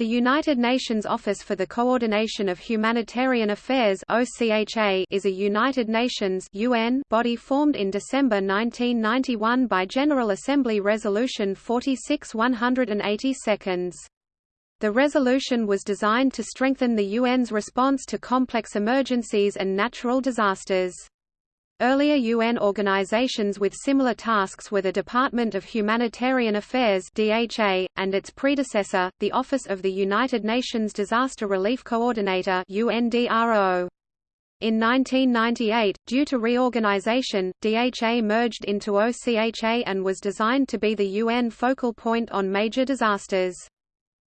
The United Nations Office for the Coordination of Humanitarian Affairs OCHA is a United Nations UN body formed in December 1991 by General Assembly Resolution 46-180 The resolution was designed to strengthen the UN's response to complex emergencies and natural disasters. Earlier UN organizations with similar tasks were the Department of Humanitarian Affairs (DHA) and its predecessor, the Office of the United Nations Disaster Relief Coordinator (UNDRO). In 1998, due to reorganization, DHA merged into OCHA and was designed to be the UN focal point on major disasters.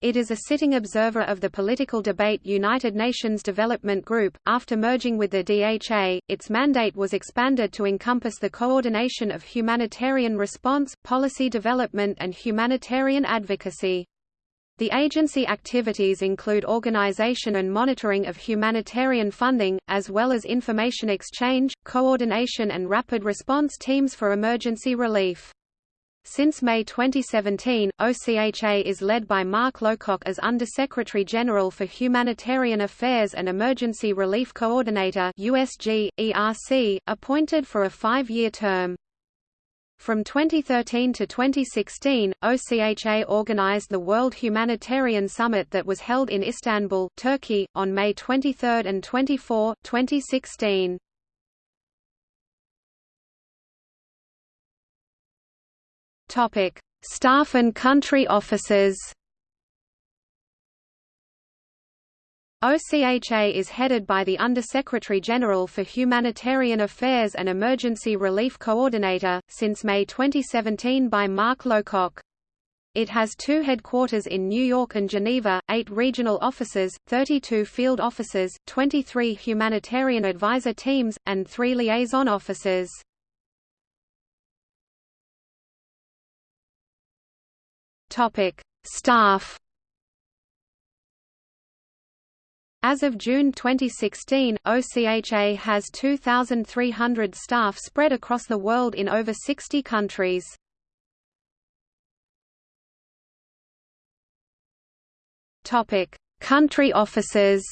It is a sitting observer of the political debate United Nations Development Group. After merging with the DHA, its mandate was expanded to encompass the coordination of humanitarian response, policy development, and humanitarian advocacy. The agency activities include organization and monitoring of humanitarian funding, as well as information exchange, coordination and rapid response teams for emergency relief. Since May 2017, OCHA is led by Mark Lowcock as Undersecretary General for Humanitarian Affairs and Emergency Relief Coordinator USG, ERC, appointed for a five-year term. From 2013 to 2016, OCHA organized the World Humanitarian Summit that was held in Istanbul, Turkey, on May 23 and 24, 2016. Topic: Staff and country offices. OCHA is headed by the Undersecretary General for Humanitarian Affairs and Emergency Relief Coordinator, since May 2017 by Mark Lowcock. It has two headquarters in New York and Geneva, eight regional offices, 32 field offices, 23 humanitarian advisor teams, and three liaison offices. Topic: Staff. As of June 2016, OCHA has 2,300 staff spread across the world in over 60 countries. Topic: Country offices.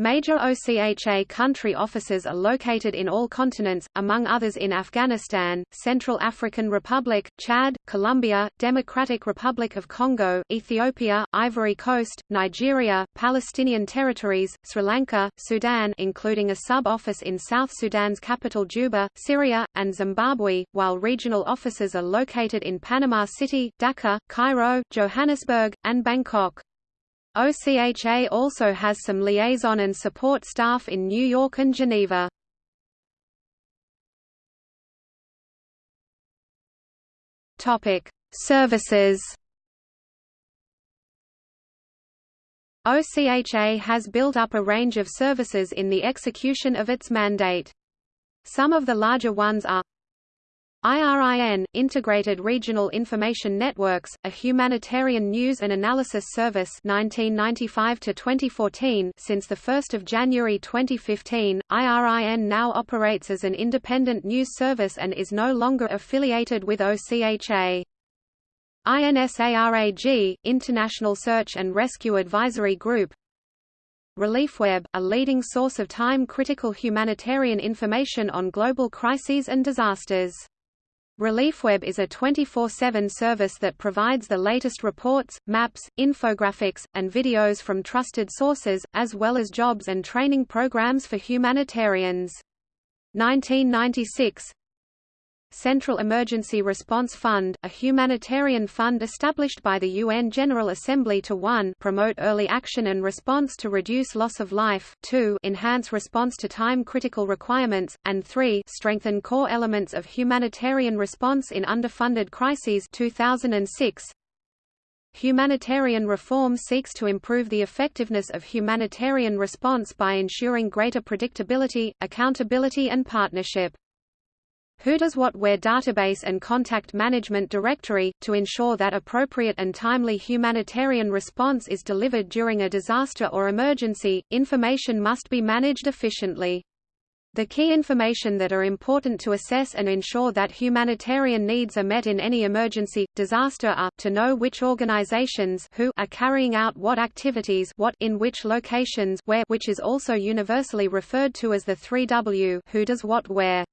Major OCHA country offices are located in all continents, among others in Afghanistan, Central African Republic, Chad, Colombia, Democratic Republic of Congo, Ethiopia, Ivory Coast, Nigeria, Palestinian territories, Sri Lanka, Sudan including a sub-office in South Sudan's capital Juba, Syria, and Zimbabwe, while regional offices are located in Panama City, Dhaka, Cairo, Johannesburg, and Bangkok. OCHA also has some liaison and support staff in New York and Geneva. Topic: Services. OCHA has built up a range of services in the execution of its mandate. Some of the larger ones are IRIN, Integrated Regional Information Networks, a humanitarian news and analysis service 1995 to 2014 since 1 January 2015, IRIN now operates as an independent news service and is no longer affiliated with OCHA. INSARAG, International Search and Rescue Advisory Group ReliefWeb, a leading source of time-critical humanitarian information on global crises and disasters. ReliefWeb is a 24-7 service that provides the latest reports, maps, infographics, and videos from trusted sources, as well as jobs and training programs for humanitarians. 1996 Central Emergency Response Fund, a humanitarian fund established by the UN General Assembly to 1 promote early action and response to reduce loss of life, 2 enhance response to time-critical requirements, and 3 strengthen core elements of humanitarian response in underfunded crises 2006. Humanitarian reform seeks to improve the effectiveness of humanitarian response by ensuring greater predictability, accountability and partnership. Who Does What Where database and contact management directory, to ensure that appropriate and timely humanitarian response is delivered during a disaster or emergency, information must be managed efficiently. The key information that are important to assess and ensure that humanitarian needs are met in any emergency, disaster are, to know which organizations who are carrying out what activities what in which locations where which is also universally referred to as the 3W who does what where.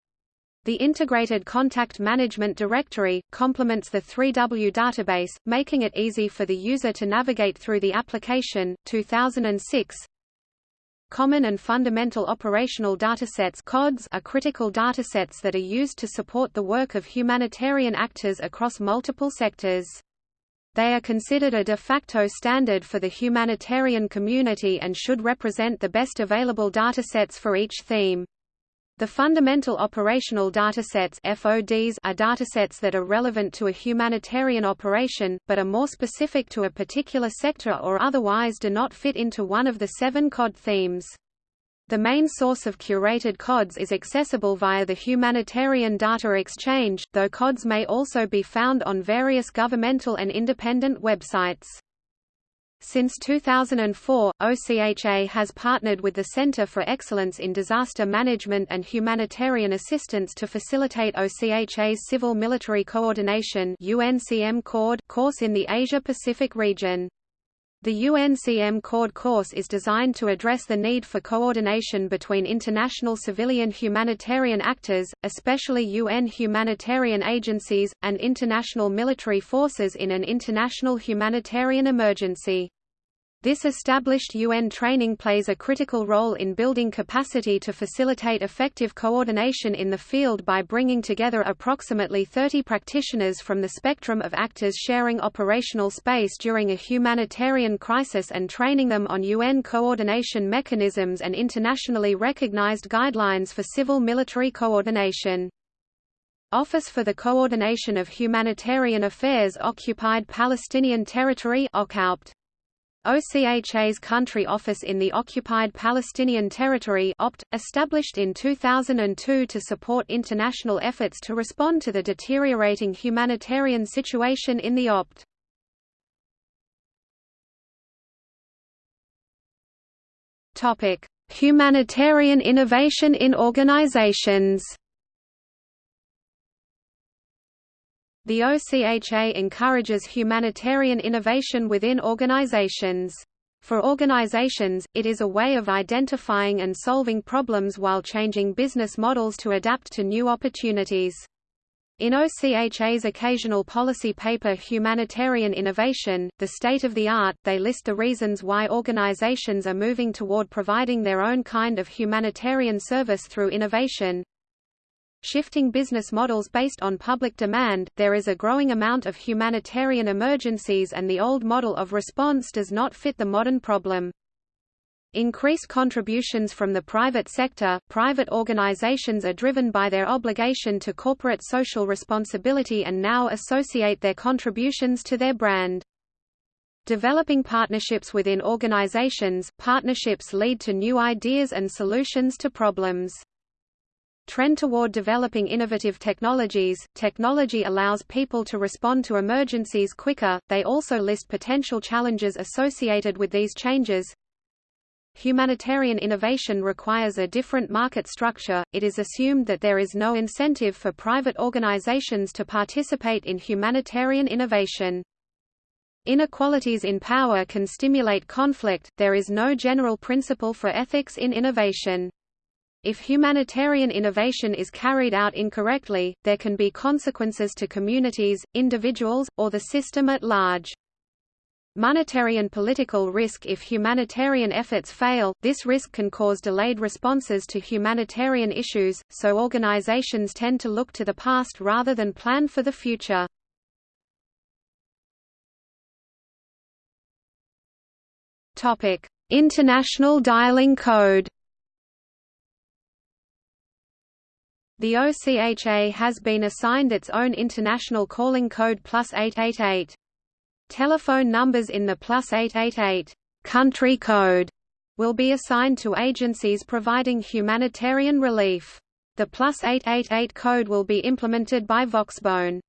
The Integrated Contact Management Directory, complements the 3W database, making it easy for the user to navigate through the application. 2006 Common and Fundamental Operational Datasets CODS are critical datasets that are used to support the work of humanitarian actors across multiple sectors. They are considered a de facto standard for the humanitarian community and should represent the best available datasets for each theme. The fundamental operational datasets FODs are datasets that are relevant to a humanitarian operation, but are more specific to a particular sector or otherwise do not fit into one of the seven COD themes. The main source of curated CODs is accessible via the Humanitarian Data Exchange, though CODs may also be found on various governmental and independent websites. Since 2004, OCHA has partnered with the Center for Excellence in Disaster Management and Humanitarian Assistance to facilitate OCHA's Civil Military Coordination course in the Asia-Pacific region. The UN-CMCoord course is designed to address the need for coordination between international civilian humanitarian actors, especially UN humanitarian agencies, and international military forces in an international humanitarian emergency. This established UN training plays a critical role in building capacity to facilitate effective coordination in the field by bringing together approximately 30 practitioners from the spectrum of actors sharing operational space during a humanitarian crisis and training them on UN coordination mechanisms and internationally recognized guidelines for civil-military coordination. Office for the Coordination of Humanitarian Affairs Occupied Palestinian Territory OCHA oPt. OCHA's country office in the occupied Palestinian territory OPT, established in 2002 to support international efforts to respond to the deteriorating humanitarian situation in the OPT. Humanitarian innovation in organizations. The OCHA encourages humanitarian innovation within organizations. For organizations, it is a way of identifying and solving problems while changing business models to adapt to new opportunities. In OCHA's occasional policy paper Humanitarian Innovation, The State of the Art, they list the reasons why organizations are moving toward providing their own kind of humanitarian service through innovation, shifting business models based on public demand, there is a growing amount of humanitarian emergencies and the old model of response does not fit the modern problem. Increased contributions from the private sector, private organizations are driven by their obligation to corporate social responsibility and now associate their contributions to their brand. Developing partnerships within organizations, partnerships lead to new ideas and solutions to problems. Trend toward developing innovative technologies. Technology allows people to respond to emergencies quicker. They also list potential challenges associated with these changes. Humanitarian innovation requires a different market structure. It is assumed that there is no incentive for private organizations to participate in humanitarian innovation. Inequalities in power can stimulate conflict. There is no general principle for ethics in innovation. If humanitarian innovation is carried out incorrectly, there can be consequences to communities, individuals, or the system at large. Monetary and political risk If humanitarian efforts fail, this risk can cause delayed responses to humanitarian issues, so organizations tend to look to the past rather than plan for the future. International dialing code The OCHA has been assigned its own international calling code plus 888. Telephone numbers in the plus 888 country code will be assigned to agencies providing humanitarian relief. The plus 888 code will be implemented by Voxbone.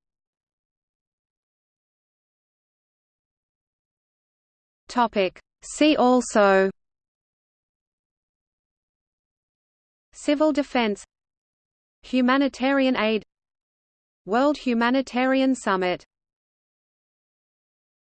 See also Civil defense Humanitarian aid World Humanitarian Summit